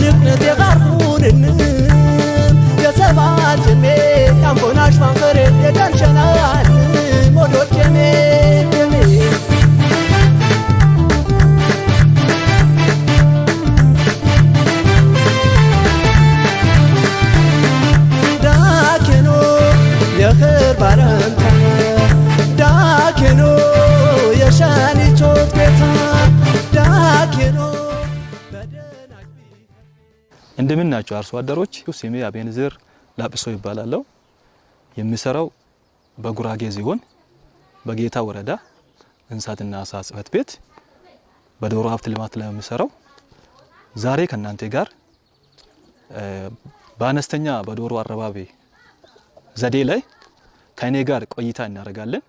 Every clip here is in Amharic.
ያሻንቅነት የቃርኩንን የሰባትሜ ያምቦናሽ ማንፈሬ የቀንሸናል እንደምን ናቸው አርሶ አደሮች? ስሜ አቤንዝር ላጲሶ ይባላለሁ። የሚሰራው በጉራጌ ዞን በጌታ ወረዳ እንስሳትና ዓሳ ጽሕፈት ቤት በዶሮ ሀብት ልማት ላይ የሚሰራው ዛሬ ከእናንተ ጋር በአነስተኛ በዶሮ አረባቢ ዘዴ ላይ ከእኔ ጋር ቆይታ እናደርጋለን።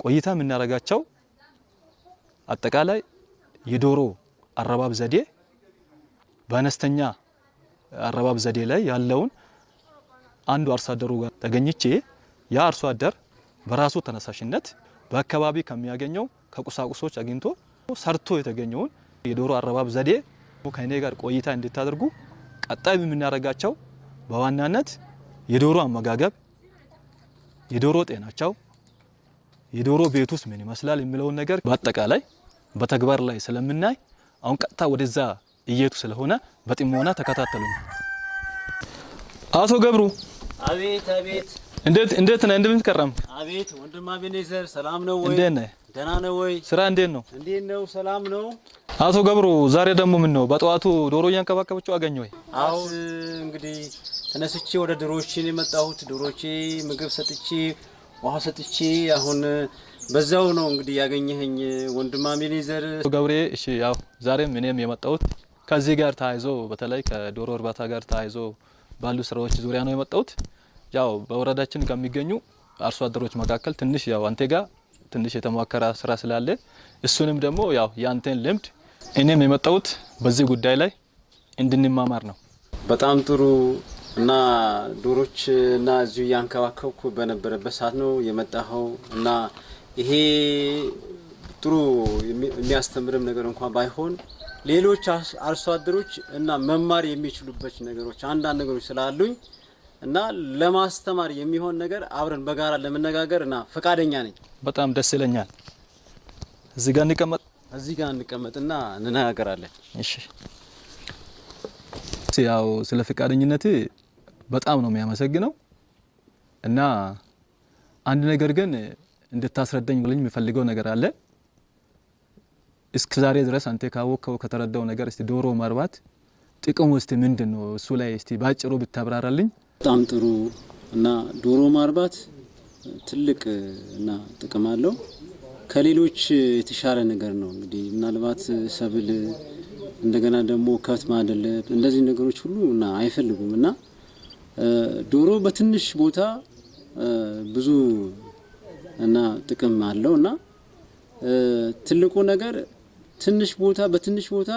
ቆይታ የምናደርጋቸው አጠቃላይ የዶሮ አረባብ ዘዴ በአነስተኛ አረባብ ዘዴ ላይ ያለውን አንዱ አርሶ አደሩ ጋር ተገኝቼ ያ አርሶ አደር በራሱ ተነሳሽነት በአካባቢ ከሚያገኘው ከቁሳቁሶች አግኝቶ ሰርቶ የተገኘውን የዶሮ አረባብ ዘዴ ከእኔ ጋር ቆይታ እንድታደርጉ ቀጣይ የምናደርጋቸው በዋናነት የዶሮ አመጋገብ፣ የዶሮ ጤናቸው፣ የዶሮ ቤት ውስጥ ምን ይመስላል የሚለውን ነገር በአጠቃላይ በተግባር ላይ ስለምናይ አሁን ቀጥታ ወደዛ እየቱ ስለሆነ በጥሞና ተከታተሉኝ። አቶ ገብሩ አቤት አቤት እንዴት እንዴት ነህ? እንደምን ከረም? አቤት ወንድም አቤኔዘር ሰላም ነው ወይ? እንዴት ነህ? ደህና ነው ወይ? ስራ እንዴት ነው? እንዴት ነው? ሰላም ነው? አቶ ገብሩ ዛሬ ደግሞ ምን ነው በጠዋቱ ዶሮ እያንከባከበችው አገኘ ወይ? አሁን እንግዲህ ተነስቼ ወደ ዶሮዎችን የመጣሁት ዶሮቼ ምግብ ሰጥቼ ውሃ ሰጥቼ አሁን በዛው ነው እንግዲህ ያገኘኸኝ ወንድም አቤኔዘር። ገብሬ እሺ፣ ያው ዛሬም እኔም የመጣሁት ከዚህ ጋር ተያይዞ በተለይ ከዶሮ እርባታ ጋር ተያይዞ ባሉ ስራዎች ዙሪያ ነው የመጣሁት። ያው በወረዳችን ከሚገኙ አርሶ አደሮች መካከል ትንሽ ያው አንተ ጋር ትንሽ የተሟከረ ስራ ስላለ እሱንም ደግሞ ያው ያንተን ልምድ እኔም የመጣሁት በዚህ ጉዳይ ላይ እንድንማማር ነው። በጣም ጥሩ እና ዶሮች እና እዚሁ እያንከባከብኩ በነበረበት ሰዓት ነው የመጣኸው እና ይሄ ጥሩ የሚ- የሚያስተምርም ነገር እንኳን ባይሆን ሌሎች አርሶ አደሮች እና መማር የሚችሉበት ነገሮች አንዳንድ ነገሮች ስላሉኝ እና ለማስተማር የሚሆን ነገር አብረን በጋራ ለመነጋገር እና ፈቃደኛ ነኝ። በጣም ደስ ይለኛል። እዚህ ጋር እንቀመጥ። እዚህ ጋር እንቀመጥና እንነጋገራለን። እሺ ያው ስለ ፈቃደኝነት በጣም ነው የሚያመሰግነው እና አንድ ነገር ግን እንድታስረዳኝ ብለኝ የሚፈልገው ነገር አለ። እስከ ዛሬ ድረስ አንተ ካወቅከው ከተረዳው ነገር እስቲ ዶሮ ማርባት ጥቅሙ እስቲ ምንድን ነው? እሱ ላይ እስቲ ባጭሩ ብታብራራልኝ። በጣም ጥሩ እና ዶሮ ማርባት ትልቅ እና ጥቅም አለው። ከሌሎች የተሻለ ነገር ነው። እንግዲህ ምናልባት ሰብል እንደገና ደግሞ ከብት ማደለብ እንደዚህ ነገሮች ሁሉ እና አይፈልጉም እና ዶሮ በትንሽ ቦታ ብዙ እና ጥቅም አለው እና ትልቁ ነገር ትንሽ ቦታ በትንሽ ቦታ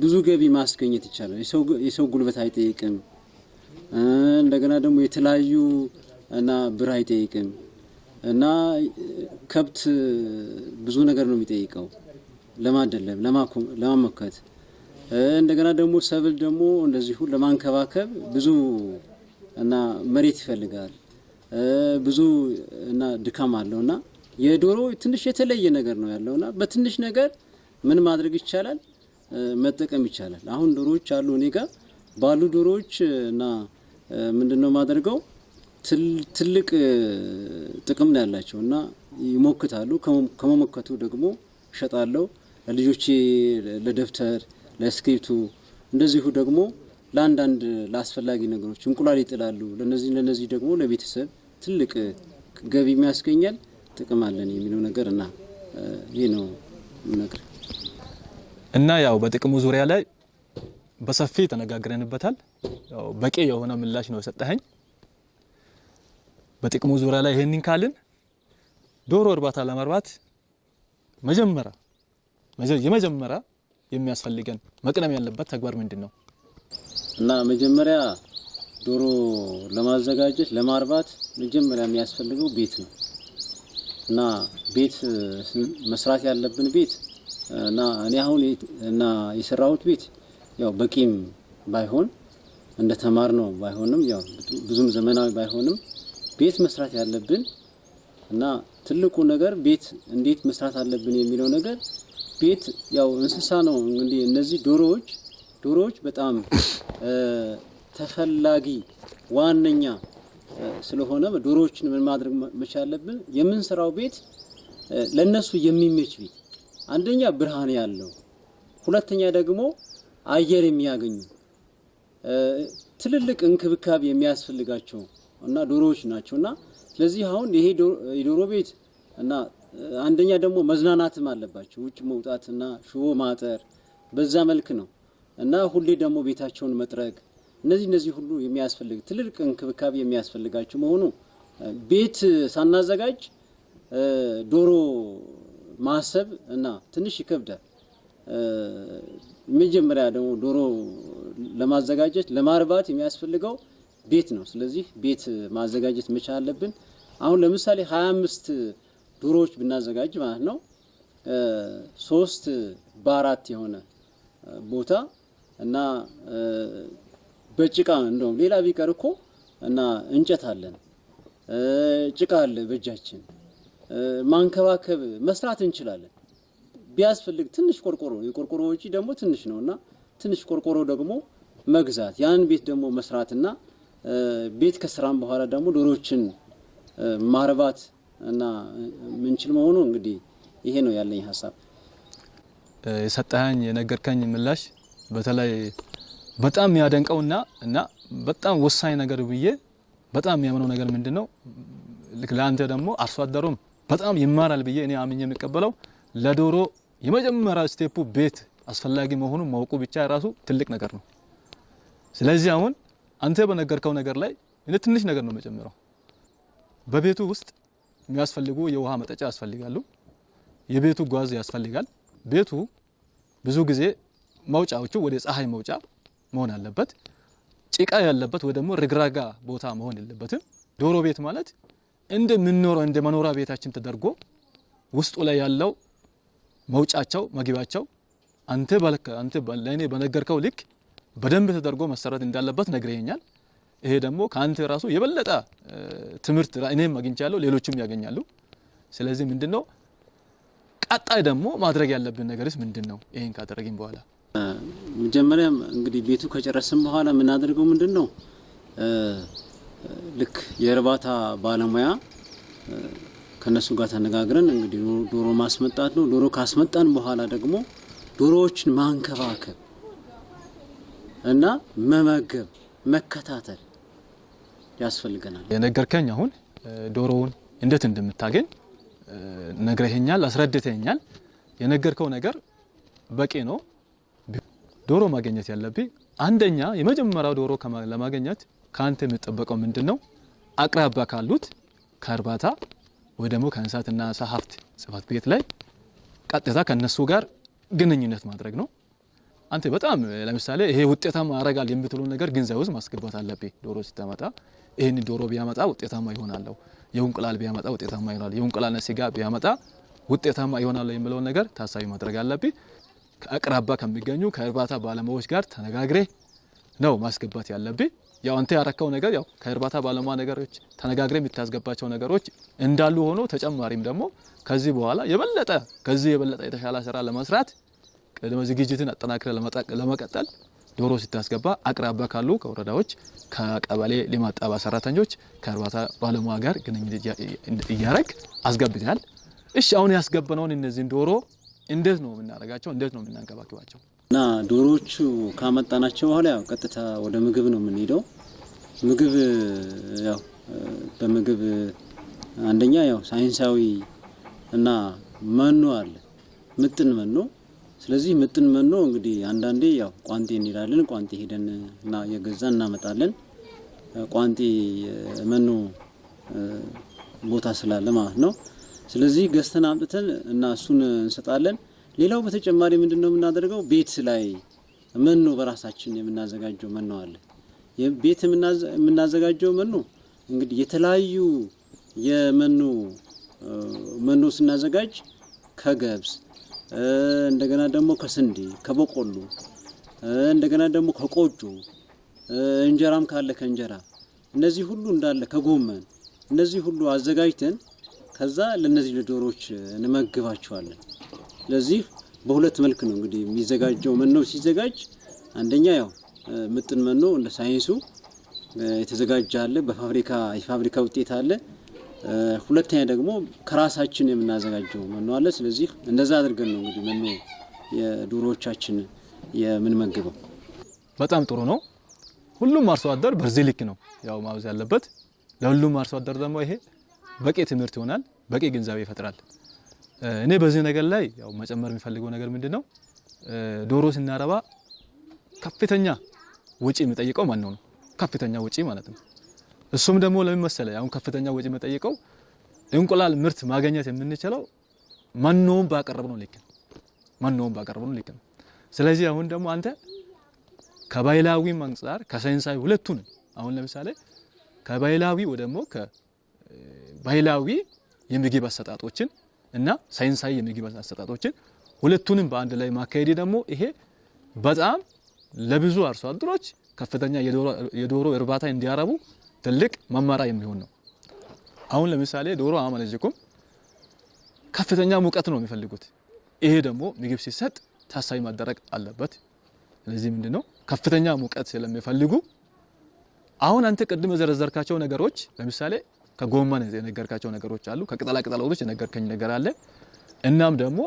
ብዙ ገቢ ማስገኘት ይቻላል። የሰው ጉልበት አይጠይቅም። እንደገና ደግሞ የተለያዩ እና ብር አይጠይቅም እና ከብት ብዙ ነገር ነው የሚጠይቀው ለማደለብ፣ ለማሞከት እንደገና ደግሞ ሰብል ደግሞ እንደዚሁ ለማንከባከብ ብዙ እና መሬት ይፈልጋል ብዙ እና ድካም አለው እና የዶሮ ትንሽ የተለየ ነገር ነው ያለው እና በትንሽ ነገር ምን ማድረግ ይቻላል መጠቀም ይቻላል። አሁን ዶሮዎች አሉ እኔ ጋር ባሉ ዶሮዎች እና ምንድነው ማደርገው ትል- ትልቅ ጥቅም ነው ያላቸው እና ይሞክታሉ። ከመ- ከመሞከቱ ደግሞ እሸጣለሁ ለልጆቼ ለደብተር፣ ለስክሪፕቱ እንደዚሁ ደግሞ ለአንዳንድ ለአስፈላጊ ነገሮች እንቁላል ይጥላሉ። ለነዚህ ለነዚህ ደግሞ ለቤተሰብ ትልቅ ገቢ የሚያስገኛል ጥቅም አለን የሚለው ነገር እና ይህ ነው ነገር እና ያው በጥቅሙ ዙሪያ ላይ በሰፊ ተነጋግረንበታል። ያው በቂ የሆነ ምላሽ ነው የሰጠኸኝ። በጥቅሙ ዙሪያ ላይ ይሄንን ካልን ዶሮ እርባታ ለማርባት መጀመሪያ መጀ- የመጀመሪያ የሚያስፈልገን መቅደም ያለበት ተግባር ምንድን ነው? እና መጀመሪያ ዶሮ ለማዘጋጀት ለማርባት መጀመሪያ የሚያስፈልገው ቤት ነው። እና ቤት መስራት ያለብን ቤት እና እኔ አሁን እና የሰራሁት ቤት ያው በቂም ባይሆን እንደ ተማር ነው ባይሆንም ያው ብዙም ዘመናዊ ባይሆንም ቤት መስራት ያለብን እና ትልቁ ነገር ቤት እንዴት መስራት አለብን የሚለው ነገር ቤት ያው እንስሳ ነው። እንግዲህ እነዚህ ዶሮዎች ዶሮዎች በጣም ተፈላጊ ዋነኛ ስለሆነ ዶሮዎችን ምን ማድረግ መቻል አለብን? የምንሰራው ቤት ለነሱ የሚመች ቤት። አንደኛ ብርሃን ያለው ሁለተኛ ደግሞ አየር የሚያገኙ ትልልቅ እንክብካቤ የሚያስፈልጋቸው እና ዶሮዎች ናቸው። እና ስለዚህ አሁን ይሄ የዶሮ ቤት እና አንደኛ ደግሞ መዝናናትም አለባቸው። ውጭ መውጣት እና ሽቦ ማጠር በዛ መልክ ነው። እና ሁሌ ደግሞ ቤታቸውን መጥረግ እነዚህ እነዚህ ሁሉ የሚያስፈልግ ትልልቅ እንክብካቤ የሚያስፈልጋቸው መሆኑ ቤት ሳናዘጋጅ ዶሮ ማሰብ እና ትንሽ ይከብዳል። መጀመሪያ ደግሞ ዶሮ ለማዘጋጀት ለማርባት የሚያስፈልገው ቤት ነው። ስለዚህ ቤት ማዘጋጀት መቻል አለብን። አሁን ለምሳሌ 25 ዶሮዎች ብናዘጋጅ ማለት ነው ሶስት በአራት የሆነ ቦታ እና በጭቃ እንደውም ሌላ ቢቀር እኮ እና እንጨት አለን ጭቃ አለ በእጃችን ማንከባከብ መስራት እንችላለን። ቢያስፈልግ ትንሽ ቆርቆሮ የቆርቆሮ ወጪ ደግሞ ትንሽ ነው እና ትንሽ ቆርቆሮ ደግሞ መግዛት ያን ቤት ደግሞ መስራትና ቤት ከስራም በኋላ ደግሞ ዶሮዎችን እ፣ ማርባት እና ምንችል መሆኑ እንግዲህ ይሄ ነው ያለኝ ሀሳብ። የሰጠኸኝ የነገርከኝ ምላሽ በተለይ በጣም የሚያደንቀውና እና በጣም ወሳኝ ነገር ብዬ በጣም የሚያምነው ነገር ምንድን ነው? ልክ ለአንተ ደግሞ አርሶ አደሩም በጣም ይማራል ብዬ እኔ አምኜ የሚቀበለው ለዶሮ የመጀመሪያ ስቴፑ ቤት አስፈላጊ መሆኑን ማወቁ ብቻ ራሱ ትልቅ ነገር ነው። ስለዚህ አሁን አንተ በነገርከው ነገር ላይ እኔ ትንሽ ነገር ነው የምጨምረው። በቤቱ ውስጥ የሚያስፈልጉ የውሃ መጠጫ ያስፈልጋሉ። የቤቱ ጓዝ ያስፈልጋል። ቤቱ ብዙ ጊዜ መውጫዎቹ ወደ ፀሐይ መውጫ መሆን አለበት። ጭቃ ያለበት ወይ ደግሞ ርግራጋ ቦታ መሆን የለበትም። ዶሮ ቤት ማለት እንደምንኖረው እንደ መኖሪያ ቤታችን ተደርጎ ውስጡ ላይ ያለው መውጫቸው መግቢያቸው አንተ ባልከ አንተ ለእኔ በነገርከው ልክ በደንብ ተደርጎ መሰራት እንዳለበት ነግረኛል። ይሄ ደግሞ ከአንተ ራሱ የበለጠ ትምህርት እኔም አግኝቻለሁ፣ ሌሎችም ያገኛሉ። ስለዚህ ምንድነው ቀጣይ ደግሞ ማድረግ ያለብን ነገርስ ምንድን ነው? ይሄን ካደረግን በኋላ መጀመሪያም እንግዲህ ቤቱ ከጨረስን በኋላ የምናደርገው ምንድን ነው? ልክ የእርባታ ባለሙያ ከነሱ ጋር ተነጋግረን እንግዲህ ዶሮ- ማስመጣት ነው። ዶሮ ካስመጣን በኋላ ደግሞ ዶሮዎችን ማንከባከብ እና መመገብ፣ መከታተል ያስፈልገናል። የነገርከኝ አሁን ዶሮውን እንዴት እንደምታገኝ ነግረኸኛል፣ አስረድተኛል። የነገርከው ነገር በቂ ነው። ዶሮ ማግኘት ያለብኝ አንደኛ የመጀመሪያው ዶሮ ለማግኘት ከአንተ የሚጠበቀው ምንድን ነው? አቅራቢያ ካሉት ከእርባታ ወይ ደግሞ ከእንስሳትና ዓሳ ሀብት ጽሕፈት ቤት ላይ ቀጥታ ከነሱ ጋር ግንኙነት ማድረግ ነው። አንተ በጣም ለምሳሌ ይሄ ውጤታማ ያደርጋል የምትሉ ነገር ግንዛቤ ውስጥ ማስገባት አለብኝ። ዶሮ ስታመጣ ይህን ዶሮ ቢያመጣ ውጤታማ ይሆናለሁ፣ የእንቁላል ቢያመጣ ውጤታማ ይሆናል፣ የእንቁላልና ስጋ ቢያመጣ ውጤታማ ይሆናል የሚለውን ነገር ታሳቢ ማድረግ አለብኝ። ከአቅራቢያ ከሚገኙ ከእርባታ ባለሙያዎች ጋር ተነጋግሬ ነው ማስገባት ያለብኝ። ያው አንተ ያረከው ነገር ያው ከእርባታ ባለሙያ ነገሮች ተነጋግሬ የምታስገባቸው ነገሮች እንዳሉ ሆኖ ተጨማሪም ደግሞ ከዚህ በኋላ የበለጠ ከዚህ የበለጠ የተሻለ ስራ ለመስራት ቅድመ ዝግጅትን አጠናክረ ለመቀጠል ዶሮ ስታስገባ አቅራቢያ ካሉ ከወረዳዎች ከቀበሌ ልማት ጣቢያ ሰራተኞች ከእርባታ ባለሙያ ጋር ግንኙነት እያ- እያረግ አስገብተናል። እሺ አሁን ያስገበነውን እነዚህን ዶሮ እንዴት ነው የምናደርጋቸው? እንዴት ነው የምናንከባክባቸው? እና ዶሮዎቹ ካመጣናቸው በኋላ ያው ቀጥታ ወደ ምግብ ነው የምንሄደው። ምግብ ያው በምግብ አንደኛ ያው ሳይንሳዊ እና መኖ አለ፣ ምጥን መኖ። ስለዚህ ምጥን መኖ እንግዲህ አንዳንዴ ያው ቋንጤ እንሄዳለን። ቋንጤ ሄደን እና የገዛን እናመጣለን። ቋንጤ መኖ ቦታ ስላለ ማለት ነው። ስለዚህ ገዝተን አምጥተን እና እሱን እንሰጣለን። ሌላው በተጨማሪ ምንድን ነው የምናደርገው? ቤት ላይ መኖ በራሳችን የምናዘጋጀው መኖ አለ። ቤት የምናዘጋጀው መኖ እንግዲህ የተለያዩ የመኖ መኖ ስናዘጋጅ ከገብስ እንደገና ደግሞ ከስንዴ ከበቆሎ እንደገና ደግሞ ከቆጮ እንጀራም ካለ ከእንጀራ እነዚህ ሁሉ እንዳለ ከጎመን እነዚህ ሁሉ አዘጋጅተን ከዛ ለነዚህ ለዶሮዎች እንመግባቸዋለን። ስለዚህ በሁለት መልክ ነው እንግዲህ የሚዘጋጀው መኖ ሲዘጋጅ አንደኛ ያው ምጥን መኖ እንደ ሳይንሱ የተዘጋጀ አለ፣ በፋብሪካ የፋብሪካ ውጤት አለ። ሁለተኛ ደግሞ ከራሳችን የምናዘጋጀው መኖ አለ። ስለዚህ እንደዛ አድርገን ነው እንግዲህ መኖ የዶሮዎቻችን የምንመግበው። በጣም ጥሩ ነው። ሁሉም አርሶ አደር በዚህ ልክ ነው ያው ማውዝ ያለበት። ለሁሉም አርሶ አደር ደግሞ ይሄ በቂ ትምህርት ይሆናል፣ በቂ ግንዛቤ ይፈጥራል። እኔ በዚህ ነገር ላይ ያው መጨመር የሚፈልገው ነገር ምንድን ነው፣ ዶሮ ስናረባ ከፍተኛ ወጪ የሚጠይቀው ማነው ነው? ከፍተኛ ወጪ ማለት ነው። እሱም ደግሞ ለምን መሰለ፣ አሁን ከፍተኛ ወጪ የሚጠይቀው እንቁላል ምርት ማግኘት የምንችለው መኖውን ባቀረብነው ልክ ነው። መኖውን ባቀረብነው ልክ ነው። ስለዚህ አሁን ደግሞ አንተ ከባህላዊ አንጻር ከሳይንሳዊ ሁለቱን አሁን ለምሳሌ ከባህላዊ ወይ ከባህላዊ የምግብ አሰጣጦችን እና ሳይንሳዊ የምግብ አሰጣጦችን ሁለቱንም በአንድ ላይ ማካሄድ ደግሞ ይሄ በጣም ለብዙ አርሶ አደሮች ከፍተኛ የዶሮ እርባታ እንዲያረቡ ትልቅ መመሪያ የሚሆን ነው። አሁን ለምሳሌ ዶሮ አመለጅኩም ከፍተኛ ሙቀት ነው የሚፈልጉት። ይሄ ደግሞ ምግብ ሲሰጥ ታሳቢ ማደረግ አለበት። ስለዚህ ምንድነው ከፍተኛ ሙቀት ስለሚፈልጉ አሁን አንተ ቅድም የዘረዘርካቸው ነገሮች ለምሳሌ ከጎመን የነገርካቸው ነገሮች አሉ፣ ከቅጠላ ቅጠሎች የነገርከኝ ነገር አለ። እናም ደግሞ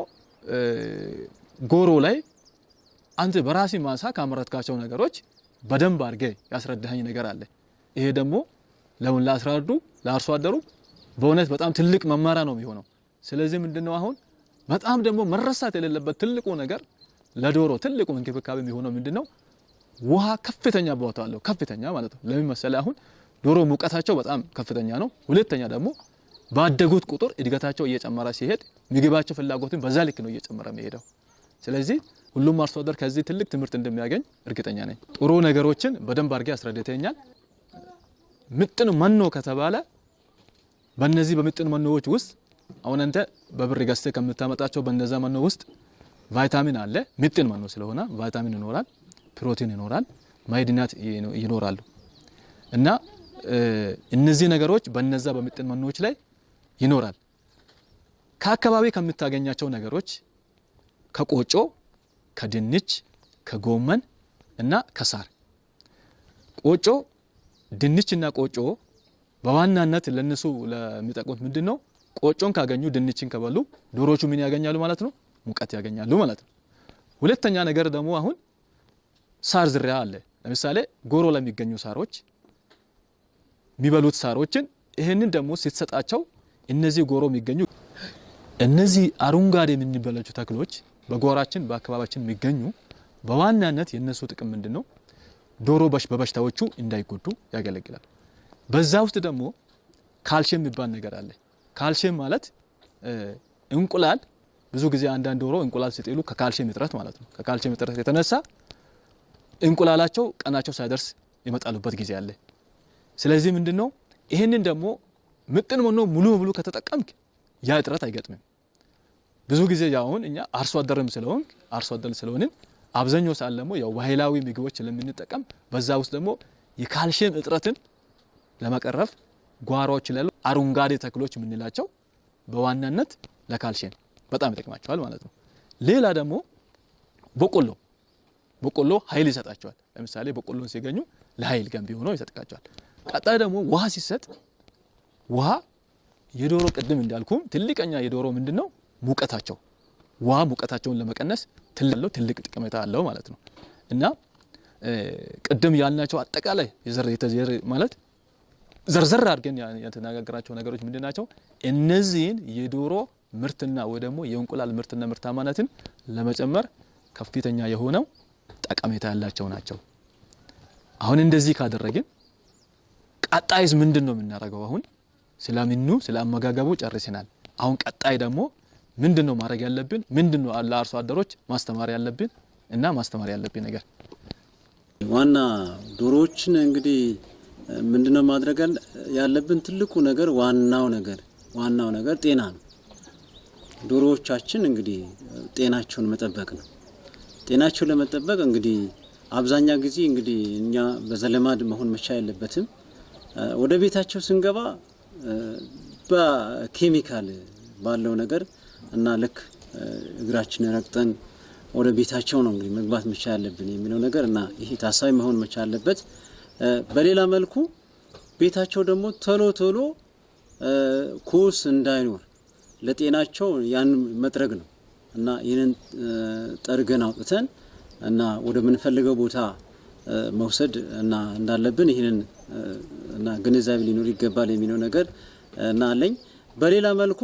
ጎሮ ላይ አንተ በራሲ ማሳ ካመረትካቸው ነገሮች በደንብ አድርገ ያስረዳኸኝ ነገር አለ። ይሄ ደግሞ ለሁን ላስራዱ ለአርሶ አደሩ በእውነት በጣም ትልቅ መማሪያ ነው የሚሆነው። ስለዚህ ምንድነው አሁን በጣም ደግሞ መረሳት የሌለበት ትልቁ ነገር ለዶሮ ትልቁ እንክብካቤ የሚሆነው ምንድነው ውሃ ከፍተኛ ቦታ አለው። ከፍተኛ ማለት ነው። ለምን መሰለህ አሁን ዶሮ ሙቀታቸው በጣም ከፍተኛ ነው። ሁለተኛ ደግሞ ባደጉት ቁጥር እድገታቸው እየጨመረ ሲሄድ ምግባቸው ፍላጎትን በዛ ልክ ነው እየጨመረ የሚሄደው። ስለዚህ ሁሉም አርሶ አደር ከዚህ ትልቅ ትምህርት እንደሚያገኝ እርግጠኛ ነኝ። ጥሩ ነገሮችን በደንብ አድርጌ አስረድተኸኛል። ምጥን መኖ ከተባለ በእነዚህ በምጥን መኖዎች ውስጥ አሁን አንተ በብር ገዝተህ ከምታመጣቸው በእነዛ መኖ ውስጥ ቫይታሚን አለ። ምጥን መኖ ስለሆነ ቫይታሚን ይኖራል፣ ፕሮቲን ይኖራል፣ ማዕድናት ይኖራሉ እና እነዚህ ነገሮች በነዛ በምጥን መኖዎች ላይ ይኖራል። ከአካባቢ ከምታገኛቸው ነገሮች ከቆጮ፣ ከድንች፣ ከጎመን እና ከሳር ቆጮ፣ ድንች እና ቆጮ በዋናነት ለነሱ ለሚጠቅሙት ምንድን ነው? ቆጮን ካገኙ ድንችን ከበሉ ዶሮቹ ምን ያገኛሉ ማለት ነው? ሙቀት ያገኛሉ ማለት ነው። ሁለተኛ ነገር ደግሞ አሁን ሳር ዝርያ አለ። ለምሳሌ ጎሮ ለሚገኙ ሳሮች የሚበሉት ሳሮችን ይህንን ደግሞ ስትሰጣቸው እነዚህ ጎሮ የሚገኙ እነዚህ አረንጓዴ የምንበላቸው ተክሎች በጓሯችን በአካባቢያችን የሚገኙ በዋናነት የእነሱ ጥቅም ምንድን ነው? ዶሮ በበሽታዎቹ እንዳይጎዱ ያገለግላል። በዛ ውስጥ ደግሞ ካልሽየም የሚባል ነገር አለ። ካልሽየም ማለት እንቁላል ብዙ ጊዜ አንዳንድ ዶሮ እንቁላል ሲጥሉ ከካልሽየም እጥረት ማለት ነው። ከካልሽየም እጥረት የተነሳ እንቁላላቸው ቀናቸው ሳይደርስ ይመጣሉበት ጊዜ አለ። ስለዚህ ምንድን ነው ይህንን ደግሞ ምጥን መኖ ሙሉ በሙሉ ከተጠቀምክ ያ እጥረት አይገጥምም። ብዙ ጊዜ ያሁን እኛ አርሶ አደርም ስለሆን አርሶ አደር ስለሆንን አብዛኛው ሰዓት ደግሞ ያው ባህላዊ ምግቦች ስለምንጠቀም በዛ ውስጥ ደግሞ የካልሽየም እጥረትን ለመቀረፍ ጓሮዎች ላይ አረንጓዴ ተክሎች የምንላቸው በዋናነት ለካልሽየም በጣም ይጠቅማቸዋል ማለት ነው። ሌላ ደግሞ በቆሎ በቆሎ ኃይል ይሰጣቸዋል። ለምሳሌ በቆሎን ሲገኙ ለኃይል ገንቢ ሆኖ ይሰጥቃቸዋል። ቀጣይ ደግሞ ውሃ ሲሰጥ ውሃ የዶሮ ቅድም እንዳልኩም ትልቀኛ የዶሮ ምንድን ነው ሙቀታቸው ውሃ ሙቀታቸውን ለመቀነስ ትልቅ ጥቅሜታ አለው ማለት ነው እና ቅድም ያልናቸው አጠቃላይ የዘር ማለት ዘርዘር አድርገን የተነጋገራቸው ነገሮች ምንድን ናቸው? እነዚህን የዶሮ ምርትና ወይ ደግሞ የእንቁላል ምርትና ምርታማነትን ለመጨመር ከፍተኛ የሆነው ጠቀሜታ ያላቸው ናቸው። አሁን እንደዚህ ካደረግን ቀጣይስ ምንድን ነው የምናደርገው? አሁን ስለምኑ ስለ አመጋገቡ ጨርሰናል። አሁን ቀጣይ ደግሞ ምንድን ነው ማድረግ ያለብን? ምንድን ነው ለአርሶ አደሮች ማስተማር ያለብን እና ማስተማር ያለብን ነገር ዋና ዶሮዎችን እንግዲህ ምንድነው ማድረግ ያለብን? ትልቁ ነገር ዋናው ነገር ዋናው ነገር ጤና ነው። ዶሮዎቻችን እንግዲህ ጤናቸውን መጠበቅ ነው። ጤናቸውን ለመጠበቅ እንግዲህ አብዛኛ ጊዜ እንግዲህ እኛ በዘለማድ መሆን መቻ የለበትም። ወደ ቤታቸው ስንገባ በኬሚካል ባለው ነገር እና ልክ እግራችን ረግጠን ወደ ቤታቸው ነው እንግዲህ መግባት መቻ ያለብን የሚለው ነገር እና ይሄ ታሳቢ መሆን መቻ አለበት። በሌላ መልኩ ቤታቸው ደግሞ ቶሎ ቶሎ ኩስ እንዳይኖር ለጤናቸው ያን መጥረግ ነው እና ይህንን ጠርገን አውጥተን እና ወደ ምንፈልገው ቦታ መውሰድ እና እንዳለብን ይህንን እና ግንዛቤ ሊኖር ይገባል የሚለው ነገር እና አለኝ። በሌላ መልኩ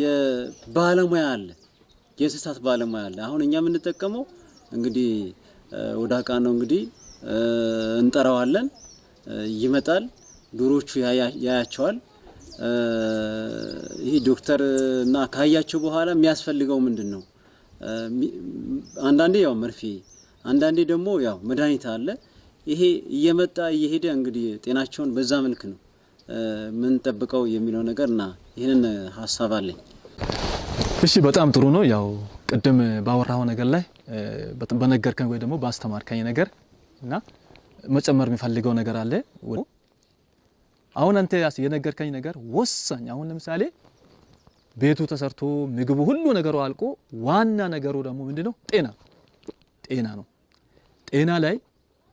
የባለሙያ አለ፣ የእንስሳት ባለሙያ አለ። አሁን እኛ የምንጠቀመው እንግዲህ ወደ አቃ ነው እንግዲህ እንጠራዋለን፣ ይመጣል፣ ዶሮቹ ያያቸዋል። ይህ ዶክተር እና ካያቸው በኋላ የሚያስፈልገው ምንድን ነው? አንዳንዴ ያው መርፌ፣ አንዳንዴ ደግሞ ያው መድኃኒት አለ። ይሄ እየመጣ እየሄደ እንግዲህ ጤናቸውን በዛ መልክ ነው የምንጠብቀው የሚለው ነገር እና ይህንን ሀሳብ አለኝ። እሺ በጣም ጥሩ ነው። ያው ቅድም ባወራው ነገር ላይ በነገርከኝ ወይ ደግሞ ባስተማርከኝ ነገር እና መጨመር የሚፈልገው ነገር አለ። አሁን አንተ የነገርከኝ ነገር ወሳኝ። አሁን ለምሳሌ ቤቱ ተሰርቶ ምግቡ ሁሉ ነገሩ አልቆ ዋና ነገሩ ደግሞ ምንድነው? ጤና ጤና ነው። ጤና ላይ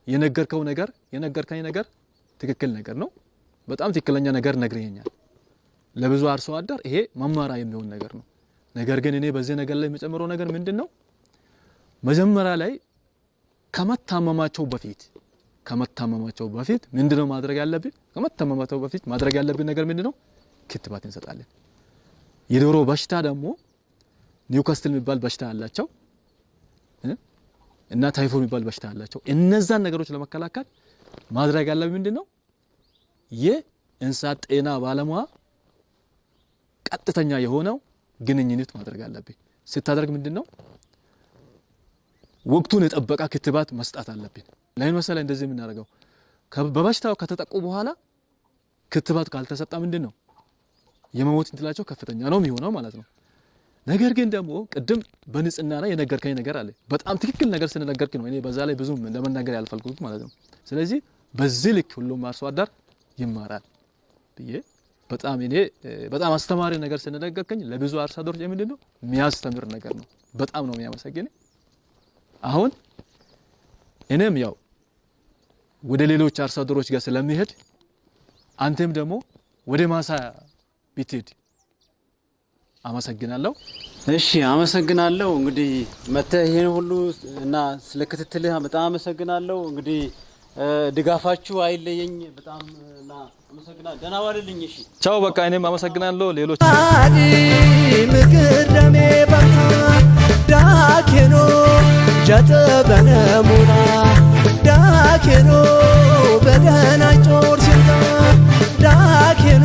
የነገርከው ነገር የነገርከኝ ነገር ትክክል ነገር ነው። በጣም ትክክለኛ ነገር ነግረኛል። ለብዙ አርሶ አደር ይሄ መማሪያ የሚሆን ነገር ነው። ነገር ግን እኔ በዚህ ነገር ላይ የምጨምረው ነገር ምንድን ነው? መጀመሪያ ላይ ከመታመማቸው በፊት ከመታመማቸው በፊት ምንድነው ማድረግ ያለብን? ከመታመማቸው በፊት ማድረግ ያለብን ነገር ምንድነው? ክትባት እንሰጣለን። የዶሮ በሽታ ደግሞ ኒውካስትል የሚባል በሽታ አላቸው እና ታይፎ የሚባል በሽታ አላቸው። እነዛን ነገሮች ለመከላከል ማድረግ ያለብን ምንድነው? የእንስሳት ጤና ባለሙያ ቀጥተኛ የሆነው ግንኙነት ማድረግ አለብን። ስታደርግ ምንድነው ወቅቱን የጠበቀ ክትባት መስጣት አለብን። ለምን መሰለህ እንደዚህ የምናደርገው በበሽታው ከተጠቁ በኋላ ክትባት ካልተሰጠ ምንድን ነው የመሞት እንትላቸው ከፍተኛ ነው የሚሆነው ማለት ነው። ነገር ግን ደግሞ ቅድም በንጽህና ላይ የነገርከኝ ነገር አለ። በጣም ትክክል ነገር ስለነገርክ ነው እኔ በዛ ላይ ብዙም ለመናገር ያልፈልኩት ማለት ነው። ስለዚህ በዚህ ልክ ሁሉም አርሶ አደር ይማራል ብዬ በጣም እኔ በጣም አስተማሪ ነገር ስለነገርከኝ ለብዙ አርሶ አደሮች ምንድን ነው የሚያስተምር ነገር ነው። በጣም ነው የሚያመሰግን። አሁን እኔም ያው ወደ ሌሎች አርሶ አደሮች ጋር ስለሚሄድ አንተም ደግሞ ወደ ማሳ ብትሄድ አመሰግናለሁ። እሺ አመሰግናለሁ። እንግዲህ መተህ ይሄን ሁሉ እና ስለ ክትትልህ በጣም አመሰግናለሁ። እንግዲህ ድጋፋችሁ አይለየኝ። በጣም እና አመሰግናለሁ። ደህና ዋልልኝ። እሺ ቻው። በቃ እኔም አመሰግናለሁ። ሌሎች አዲ ምክር ደሜ በርታ ዳኬኖ ጀጠበነሙና ዳኬኖ በገና ጮር ሲንታ ዳኬኖ